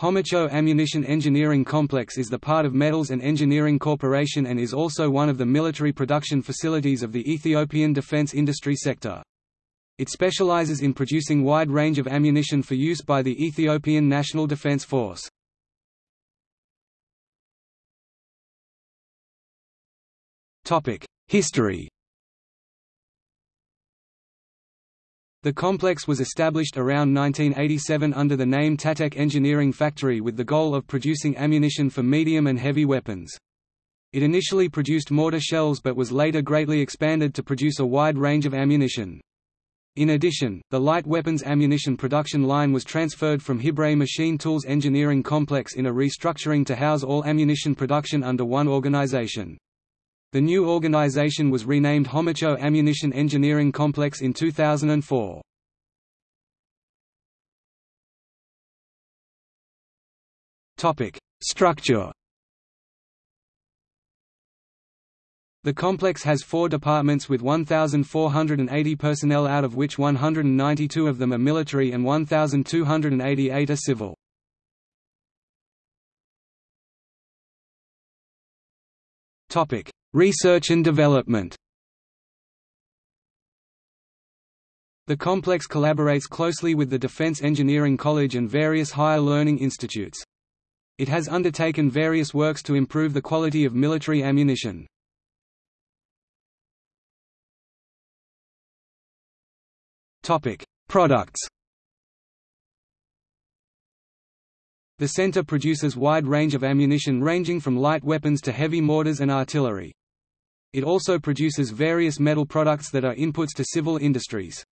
Homicho Ammunition Engineering Complex is the part of Metals and Engineering Corporation and is also one of the military production facilities of the Ethiopian defense industry sector. It specializes in producing wide range of ammunition for use by the Ethiopian National Defense Force. History The complex was established around 1987 under the name Tatek Engineering Factory with the goal of producing ammunition for medium and heavy weapons. It initially produced mortar shells but was later greatly expanded to produce a wide range of ammunition. In addition, the light weapons ammunition production line was transferred from Hibret Machine Tools Engineering Complex in a restructuring to house all ammunition production under one organization. The new organization was renamed Homicho Ammunition Engineering Complex in 2004. Topic: Structure. The complex has four departments with 1,480 personnel out of which 192 of them are military and 1,288 are civil. Topic: Research and development The complex collaborates closely with the Defense Engineering College and various higher learning institutes. It has undertaken various works to improve the quality of military ammunition. Products The center produces wide range of ammunition ranging from light weapons to heavy mortars and artillery. It also produces various metal products that are inputs to civil industries.